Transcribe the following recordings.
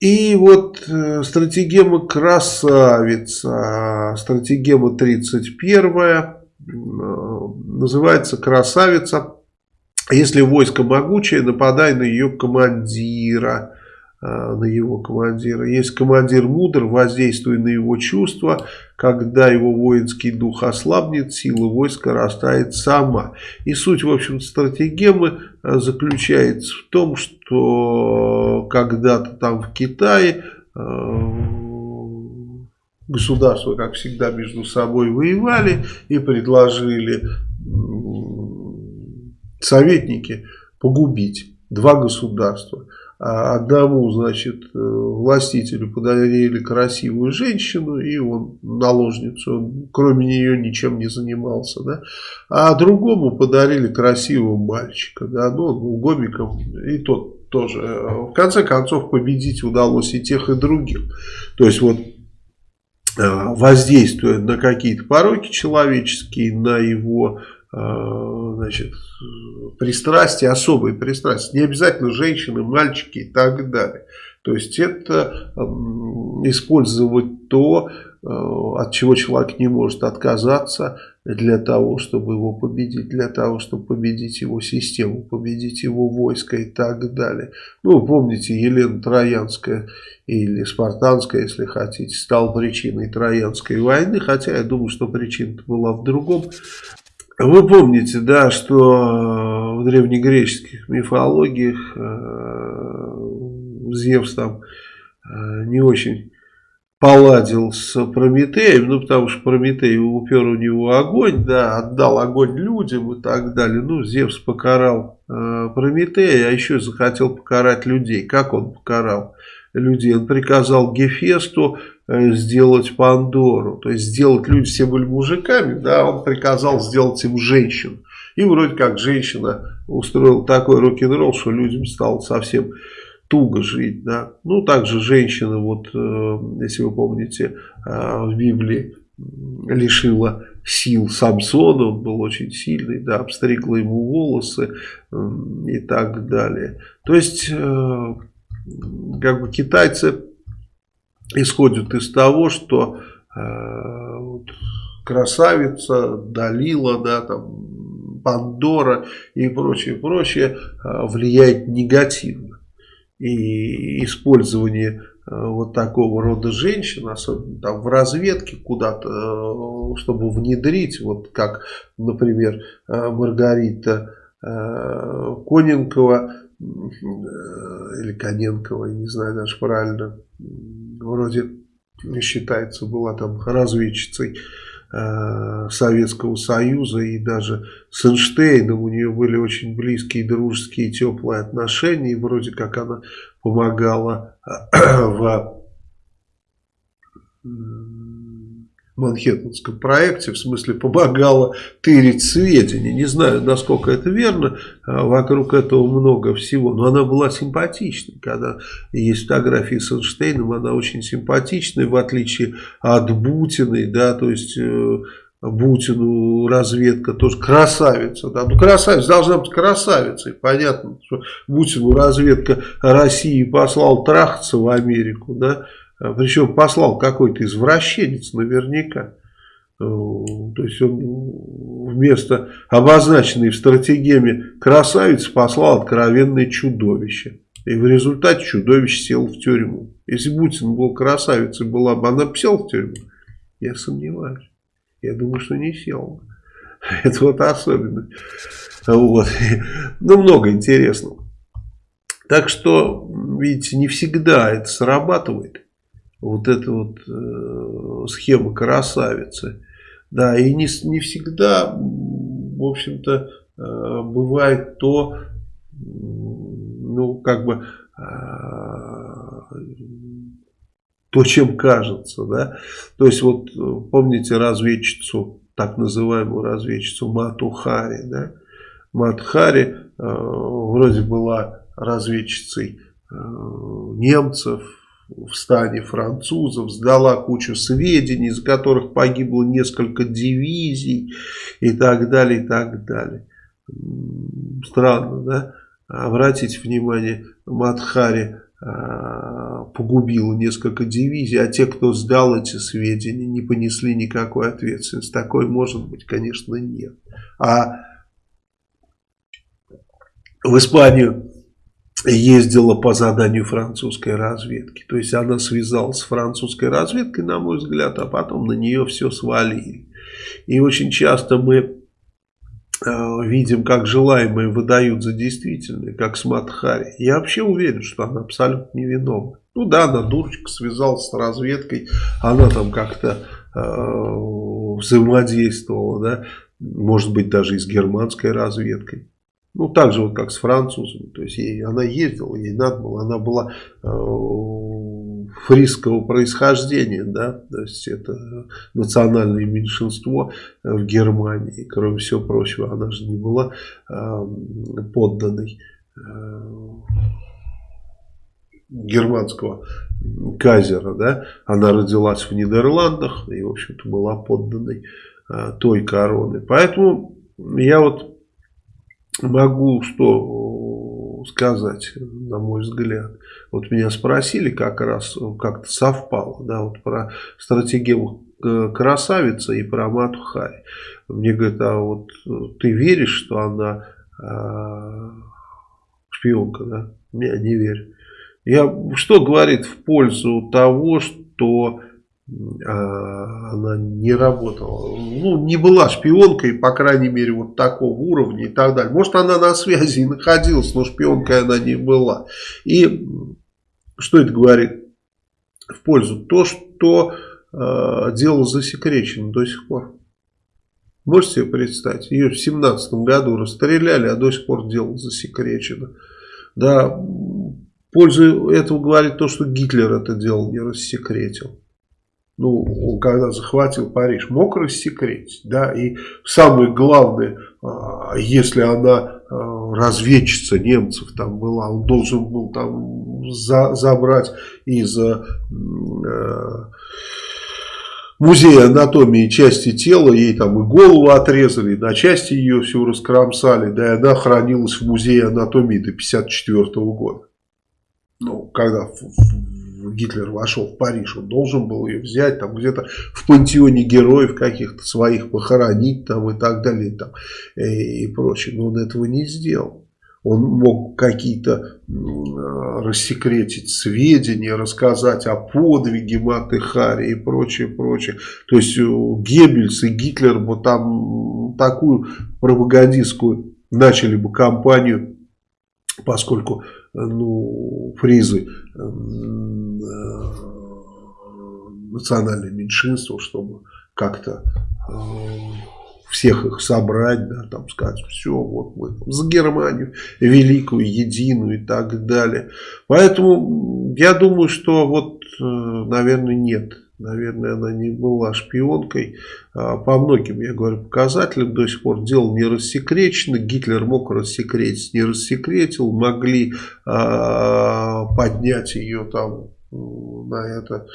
И вот э, стратегема красавица, стратегема 31 э, называется красавица. Если войско могучее, нападай на ее командира. Э, на его командира. Есть командир мудр, воздействуя на его чувства, когда его воинский дух ослабнет, сила войска растает сама. И суть, в общем, стратегемы заключается в том, что когда-то там в Китае э, государства, как всегда, между собой воевали и предложили советники погубить два государства – а одному, значит, э, властителю подарили красивую женщину, и он наложницу, он кроме нее ничем не занимался, да, а другому подарили красивого мальчика, да, ну, он был гомиком, и тот тоже. В конце концов, победить удалось и тех, и других. То есть, вот, э, воздействуя на какие-то пороки человеческие, на его Э, значит, пристрастия, особые пристрастия. Не обязательно женщины, мальчики и так далее. То есть это использовать то, э, от чего человек не может отказаться для того, чтобы его победить, для того, чтобы победить его систему, победить его войско и так далее. Ну, помните, Елена Троянская или Спартанская, если хотите, стала причиной Троянской войны, хотя я думаю, что причина была в другом. Вы помните, да, что э, в древнегреческих мифологиях э, Зевс там э, не очень поладил с Прометеем, ну, потому что Прометей упер у него огонь, да, отдал огонь людям и так далее. Ну, Зевс покарал э, Прометея, а еще захотел покарать людей. Как он покарал людей? Он приказал Гефесту Э, сделать Пандору. То есть сделать люди все были мужиками, да, он приказал сделать им женщин. И вроде как женщина устроила такой рок-н-ролл, что людям стало совсем туго жить. Да. Ну, также женщина, вот, э, если вы помните, э, в Библии лишила сил Самсона, он был очень сильный, да, обстригла ему волосы и так далее. То есть, как бы китайцы исходит из того, что э, вот, красавица, Далила, да, там, Пандора и прочее, прочее э, влияет негативно. И использование э, вот такого рода женщин, особенно там в разведке куда-то, э, чтобы внедрить, вот как, например, э, Маргарита Коненкова, или Коненкова, не знаю даже правильно, вроде считается, была там разведчицей Советского Союза и даже с Эйнштейном у нее были очень близкие, дружеские, теплые отношения. И вроде как она помогала э, в Манхэттенском проекте, в смысле помогала тырить сведения. Не знаю, насколько это верно, а вокруг этого много всего, но она была симпатичной. Когда есть фотографии с Эйнштейном, она очень симпатичная, в отличие от Бутиной, да, то есть... Э, Бутину разведка тоже красавица. Да? Ну, красавица должна быть красавицей. Понятно, что Бутину разведка России послал трахаться в Америку. Да? А, Причем послал какой-то извращенец наверняка. Э, то есть он вместо обозначенной в стратегеме красавицы послал откровенное чудовище. И в результате чудовище сел в тюрьму. Если Бутин был красавицей, была бы она сел в тюрьму? Я сомневаюсь. Я думаю, что не сел. Это вот особенно. Вот. Ну, много интересного. Так что, видите, не всегда это срабатывает вот эта вот э, схема красавицы. Да, и не, не всегда, в общем-то, э, бывает то, ну, как бы, э, то, чем кажется, да. То есть, вот, помните разведчицу, так называемую разведчицу Мату Хари, да. Мат Хари э, вроде была разведчицей э, немцев, в стане французов, сдала кучу сведений, из которых погибло несколько дивизий и так далее, и так далее. Странно, да? Обратите внимание, Мадхари а, погубила несколько дивизий, а те, кто сдал эти сведения, не понесли никакой ответственности. Такой может быть, конечно, нет. А в Испанию ездила по заданию французской разведки. То есть она связалась с французской разведкой, на мой взгляд, а потом на нее все свалили. И очень часто мы э, видим, как желаемые выдают за действительное, как с Матхари. Я вообще уверен, что она абсолютно невиновна. Ну да, она дурочка, связалась с разведкой, она там как-то э, взаимодействовала, да, может быть даже и с германской разведкой. Ну, так же вот, как с французами. То есть, ей, она ездила, ей надо было. Она была э, фрисского происхождения, да. То есть, это национальное меньшинство в Германии. Кроме всего прочего, она же не была э, подданной э, германского казера, да. Она родилась в Нидерландах и, в общем-то, была подданной э, той короны. Поэтому я вот могу что сказать, на мой взгляд. Вот меня спросили как раз, как-то совпало, да, вот про стратегию э, красавица и про Мату Хари. Мне говорят, а вот ты веришь, что она э, шпионка, да? Я не верю. Я, что говорит в пользу того, что а, она не работала, ну, не была шпионкой, по крайней мере, вот такого уровня и так далее. Может, она на связи и находилась, но шпионкой она не была. И что это говорит в пользу? То, что э, дело засекречено до сих пор. Можете себе представить? Ее в 17 году расстреляли, а до сих пор дело засекречено. Да, пользу этого говорит то, что Гитлер это дело не рассекретил ну, когда захватил Париж, мог рассекретить, да, и самое главное, а, если она а, разведчица немцев там была, он должен был там за, забрать из э, музея анатомии части тела, ей там и голову отрезали, на части ее всю раскромсали, да, и она хранилась в музее анатомии до 54 года. Ну, когда Гитлер вошел в Париж, он должен был ее взять, там где-то в пантеоне героев каких-то своих похоронить там и так далее там, и, и прочее. Но он этого не сделал. Он мог какие-то рассекретить сведения, рассказать о подвиге Маты Хари и прочее, прочее. То есть э, Геббельс и Гитлер бы там такую пропагандистскую начали бы кампанию, поскольку ну, фризы эм, э, национальное меньшинство, чтобы как-то э, всех их собрать, да, там сказать, все, вот мы за Германию великую, единую и так далее. Поэтому я думаю, что вот, э, наверное, нет Наверное, она не была шпионкой. А, по многим, я говорю, показателям до сих пор дело не рассекречено. Гитлер мог рассекретить, не рассекретил. Могли а, поднять ее там на это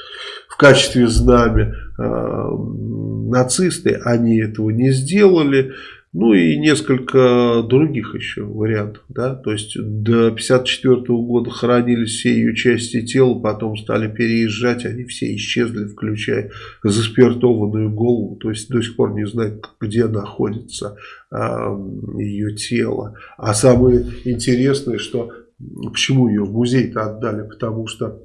в качестве знамя а, нацисты. Они этого не сделали. Ну и несколько других еще вариантов. Да? То есть до 1954 года хранились все ее части тела, потом стали переезжать, они все исчезли, включая заспиртованную голову. То есть до сих пор не знают, где находится а, ее тело. А самое интересное, что почему ее в музей-то отдали, потому что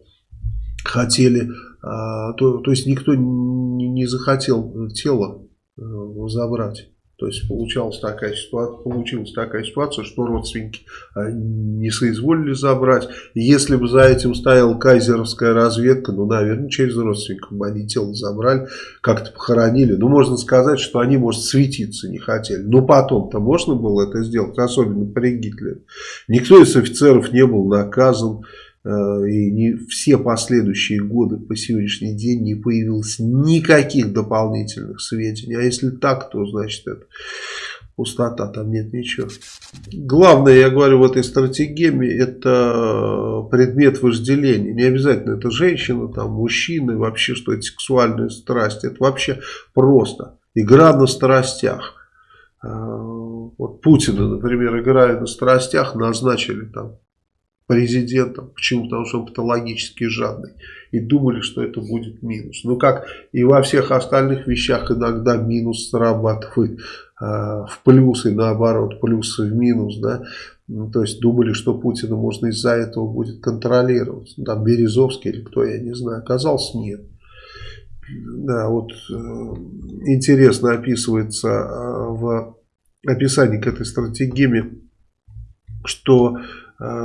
хотели, а, то, то есть никто не, не захотел тело а, забрать. То есть получалась такая ситуация, получилась такая ситуация, что родственники а, не соизволили забрать. если бы за этим стояла кайзеровская разведка, ну, наверное, через родственников бы они тело забрали, как-то похоронили. Ну, можно сказать, что они, может, светиться не хотели. Но потом-то можно было это сделать, особенно при Гитлере. Никто из офицеров не был наказан. Э, и не все последующие годы по сегодняшний день не появилось никаких дополнительных сведений. А если так, то значит это пустота, там нет ничего. Главное, я говорю, в этой стратегии это предмет вожделения. Не обязательно это женщина, там, мужчина, вообще что это сексуальная страсть. Это вообще просто игра на страстях. Э, вот Путина, например, играя на страстях, назначили там президентом. Почему? Потому что он патологически жадный. И думали, что это будет минус. Ну, как и во всех остальных вещах иногда минус срабатывает э, в плюс и наоборот, плюсы в минус, да. Ну, то есть думали, что Путина можно из-за этого будет контролировать. Там Березовский или кто, я не знаю. Оказалось, нет. Да, вот э, интересно описывается э, в описании к этой стратегии, что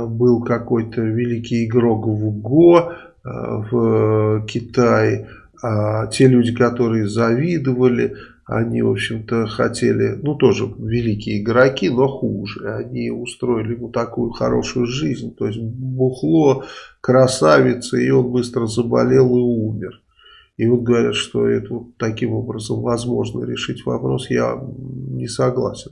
был какой-то великий игрок в ГО в Китае, а те люди, которые завидовали, они, в общем-то, хотели, ну, тоже великие игроки, но хуже. Они устроили ему такую хорошую жизнь, то есть бухло, красавица, и он быстро заболел и умер. И вот говорят, что это вот таким образом возможно решить вопрос, я не согласен.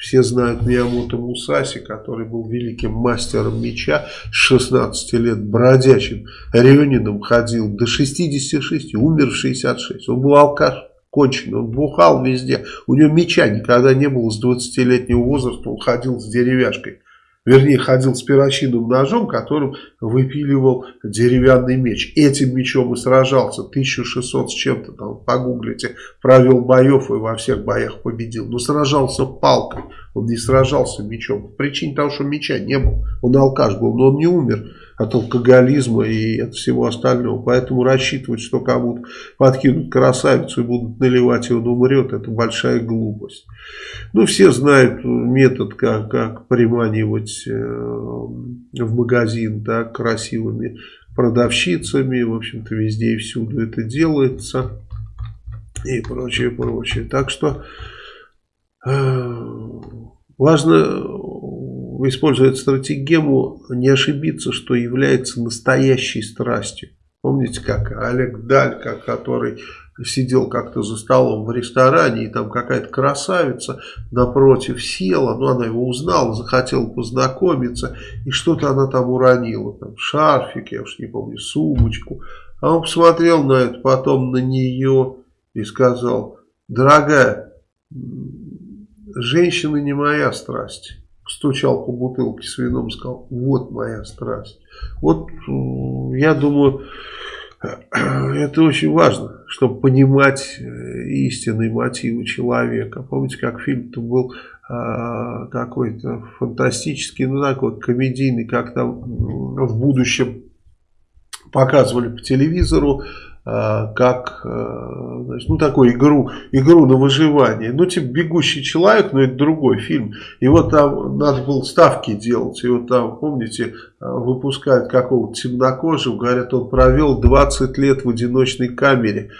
Все знают Миямото Мусаси, который был великим мастером меча, с 16 лет бродячим рионином ходил до 66, умер в 66. Он был алкаш, конченый, он бухал везде. У него меча никогда не было с 20-летнего возраста, он ходил с деревяшкой. Вернее, ходил с перочинным ножом, которым выпиливал деревянный меч. Этим мечом и сражался. 1600 с чем-то, там, погуглите. Провел боев и во всех боях победил. Но сражался палкой. Он не сражался мечом. По причине того, что меча не было. Он алкаш был, но он не умер от алкоголизма и от всего остального. Поэтому рассчитывать, что кому-то подкинут красавицу и будут наливать, и он умрет, это большая глупость. Ну, все знают метод, как, как приманивать э, в магазин да, красивыми продавщицами. В общем-то, везде и всюду это делается. И прочее, прочее. Так что э, важно использует стратегему не ошибиться, что является настоящей страстью. Помните, как Олег Далька, который сидел как-то за столом в ресторане, и там какая-то красавица напротив села, ну она его узнала, захотела познакомиться, и что-то она там уронила, там шарфик, я уж не помню, сумочку. А он посмотрел на это, потом на нее и сказал, дорогая, женщина не моя страсть стучал по бутылке с вином сказал, вот моя страсть. Вот я думаю, это очень важно, чтобы понимать э, истинные мотивы человека. Помните, как фильм-то был а, какой-то фантастический, ну такой комедийный, как там в будущем показывали по телевизору, Э, как э, ну такую игру, игру на выживание. Ну типа «Бегущий человек», но это другой фильм. И вот там надо было ставки делать. И вот там, помните, э, выпускают какого-то темнокожего, говорят, он провел 20 лет в одиночной камере.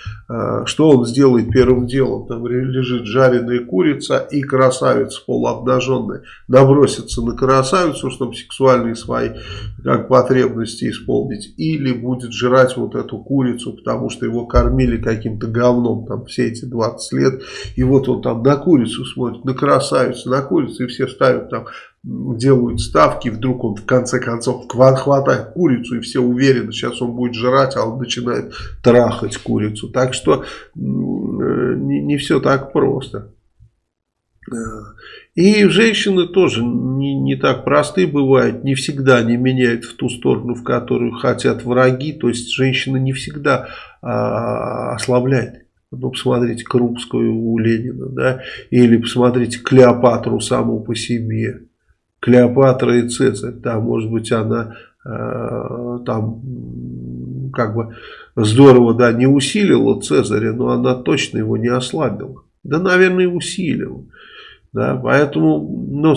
Что он сделает первым делом? Там лежит жареная курица и красавица полуобнаженная. Набросится на красавицу, чтобы сексуальные свои как потребности исполнить. Или будет жрать вот эту курицу, потому что его кормили каким-то говном там все эти 20 лет. И вот он там на курицу смотрит, на красавицу, на курицу, и все ставят там, делают ставки, вдруг он в конце концов хватает курицу, и все уверены, сейчас он будет жрать, а он начинает трахать курицу. Так что не, не все так просто. И женщины тоже не, не так просты бывают, не всегда они меняют в ту сторону, в которую хотят враги. То есть женщина не всегда а, ослабляет. Ну, посмотрите Крупскую у Ленина, да, или посмотрите Клеопатру саму по себе. Клеопатра и Цезарь, да, может быть, она э, там как бы здорово, да, не усилила Цезаря, но она точно его не ослабила. Да, наверное, усилила. Да, поэтому, ну,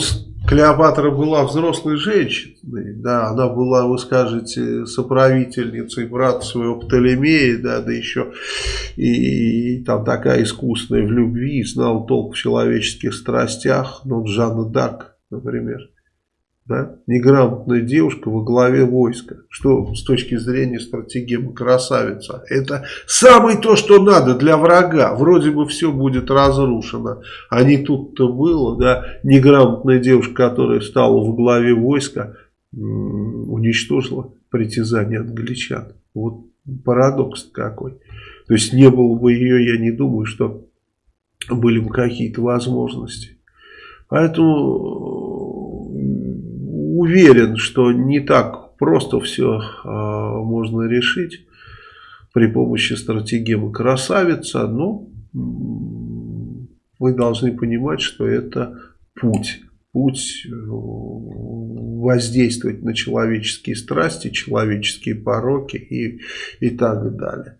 Клеопатра была взрослой женщиной, да, она была, вы скажете, соправительницей брата своего Птолемея, да, да еще и, и там такая искусная в любви, знал толк в человеческих страстях, ну, Жанна Дарк, например да, неграмотная девушка во главе войска. Что с точки зрения стратегии красавица? Это самое то, что надо для врага. Вроде бы все будет разрушено. А не тут-то было, да, неграмотная девушка, которая стала во главе войска, уничтожила притязание англичан. Вот парадокс какой. То есть не было бы ее, я не думаю, что были бы какие-то возможности. Поэтому уверен, что не так просто все а, можно решить при помощи стратегемы красавица, но вы должны понимать, что это путь. Путь э, воздействовать на человеческие страсти, человеческие пороки и, и так далее.